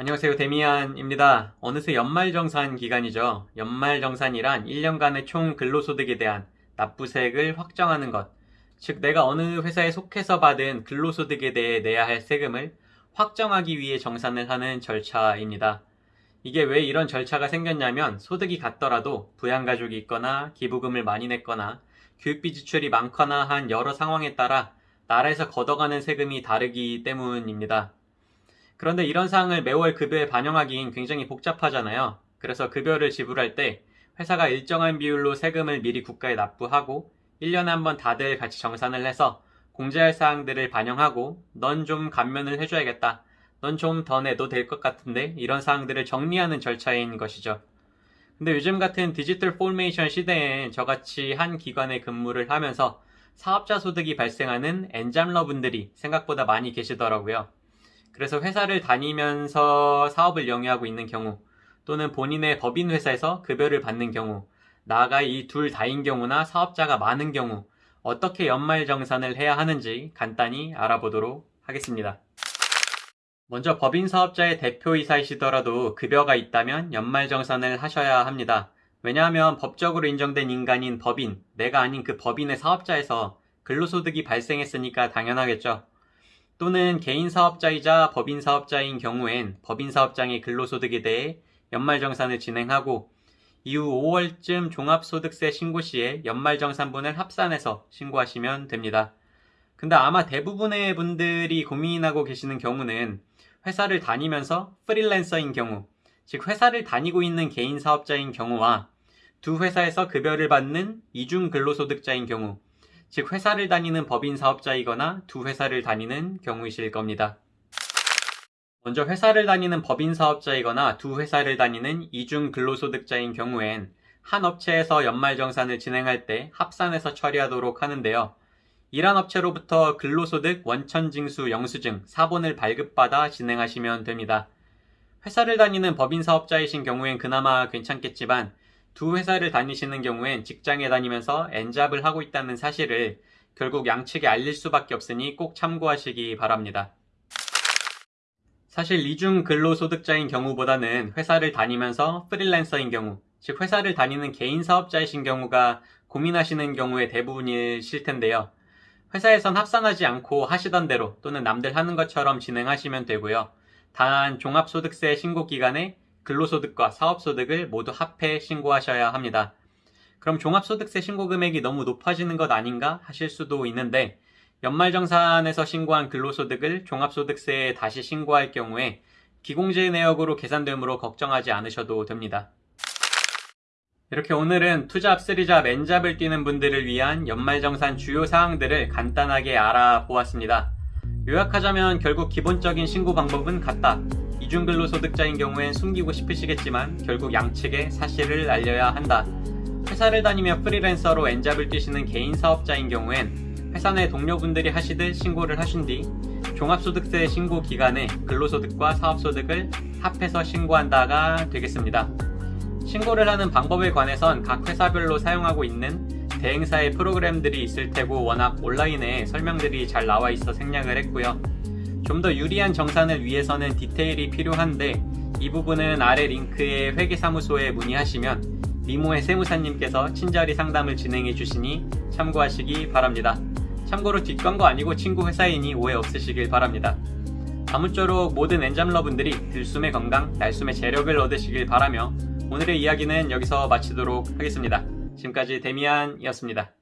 안녕하세요 데미안입니다. 어느새 연말정산 기간이죠. 연말정산이란 1년간의 총 근로소득에 대한 납부세액을 확정하는 것. 즉 내가 어느 회사에 속해서 받은 근로소득에 대해 내야 할 세금을 확정하기 위해 정산을 하는 절차입니다. 이게 왜 이런 절차가 생겼냐면 소득이 같더라도 부양가족이 있거나 기부금을 많이 냈거나 교육비 지출이 많거나 한 여러 상황에 따라 나라에서 걷어가는 세금이 다르기 때문입니다. 그런데 이런 사항을 매월 급여에 반영하기엔 굉장히 복잡하잖아요. 그래서 급여를 지불할 때 회사가 일정한 비율로 세금을 미리 국가에 납부하고 1년에 한 번 다들 같이 정산을 해서 공제할 사항들을 반영하고 넌 좀 감면을 해줘야겠다. 넌 좀 더 내도 될 것 같은데 이런 사항들을 정리하는 절차인 것이죠. 근데 요즘 같은 디지털 포메이션 시대엔 저같이 한 기관에 근무를 하면서 사업자 소득이 발생하는 엔잡러 분들이 생각보다 많이 계시더라고요. 그래서 회사를 다니면서 사업을 영위하고 있는 경우 또는 본인의 법인 회사에서 급여를 받는 경우 나아가 이 둘 다인 경우나 사업자가 많은 경우 어떻게 연말정산을 해야 하는지 간단히 알아보도록 하겠습니다. 먼저 법인 사업자의 대표이사이시더라도 급여가 있다면 연말정산을 하셔야 합니다. 왜냐하면 법적으로 인정된 인간인 법인, 내가 아닌 그 법인의 사업자에서 근로소득이 발생했으니까 당연하겠죠. 또는 개인 사업자이자 법인 사업자인 경우엔 법인 사업장의 근로소득에 대해 연말정산을 진행하고 이후 5월쯤 종합소득세 신고 시에 연말정산분을 합산해서 신고하시면 됩니다. 근데 아마 대부분의 분들이 고민하고 계시는 경우는 회사를 다니면서 프리랜서인 경우, 즉 회사를 다니고 있는 개인 사업자인 경우와 두 회사에서 급여를 받는 이중 근로소득자인 경우, 즉 회사를 다니는 법인 사업자이거나 두 회사를 다니는 경우이실 겁니다. 먼저 회사를 다니는 법인 사업자이거나 두 회사를 다니는 이중 근로소득자인 경우엔 한 업체에서 연말정산을 진행할 때 합산해서 처리하도록 하는데요. 일한 업체로부터 근로소득 원천징수 영수증 사본을 발급받아 진행하시면 됩니다. 회사를 다니는 법인 사업자이신 경우엔 그나마 괜찮겠지만 두 회사를 다니시는 경우엔 직장에 다니면서 엔잡을 하고 있다는 사실을 결국 양측에 알릴 수밖에 없으니 꼭 참고하시기 바랍니다. 사실 이중 근로소득자인 경우보다는 회사를 다니면서 프리랜서인 경우, 즉 회사를 다니는 개인 사업자이신 경우가 고민하시는 경우의 대부분이실 텐데요. 회사에선 합산하지 않고 하시던 대로 또는 남들 하는 것처럼 진행하시면 되고요. 단 종합소득세 신고 기간에 근로소득과 사업소득을 모두 합해 신고하셔야 합니다. 그럼 종합소득세 신고 금액이 너무 높아지는 것 아닌가 하실 수도 있는데 연말정산에서 신고한 근로소득을 종합소득세에 다시 신고할 경우에 기공제 내역으로 계산되므로 걱정하지 않으셔도 됩니다. 이렇게 오늘은 투잡, 쓰리잡, 엔잡을 뛰는 분들을 위한 연말정산 주요 사항들을 간단하게 알아보았습니다. 요약하자면 결국 기본적인 신고 방법은 같다. 이중근로소득자인 경우엔 숨기고 싶으시겠지만 결국 양측에 사실을 알려야 한다. 회사를 다니며 프리랜서로 엔잡을 뛰시는 개인 사업자인 경우엔 회사 내 동료분들이 하시듯 신고를 하신 뒤 종합소득세 신고 기간에 근로소득과 사업소득을 합해서 신고한다가 되겠습니다. 신고를 하는 방법에 관해선 각 회사별로 사용하고 있는 대행사의 프로그램들이 있을 테고 워낙 온라인에 설명들이 잘 나와 있어 생략을 했고요. 좀 더 유리한 정산을 위해서는 디테일이 필요한데 이 부분은 아래 링크의 회계사무소에 문의하시면 미모의 세무사님께서 친절히 상담을 진행해 주시니 참고하시기 바랍니다. 참고로 뒷광고 아니고 친구 회사이니 오해 없으시길 바랍니다. 아무쪼록 모든 엔잡러분들이 들숨의 건강, 날숨의 재력을 얻으시길 바라며 오늘의 이야기는 여기서 마치도록 하겠습니다. 지금까지 데미안이었습니다.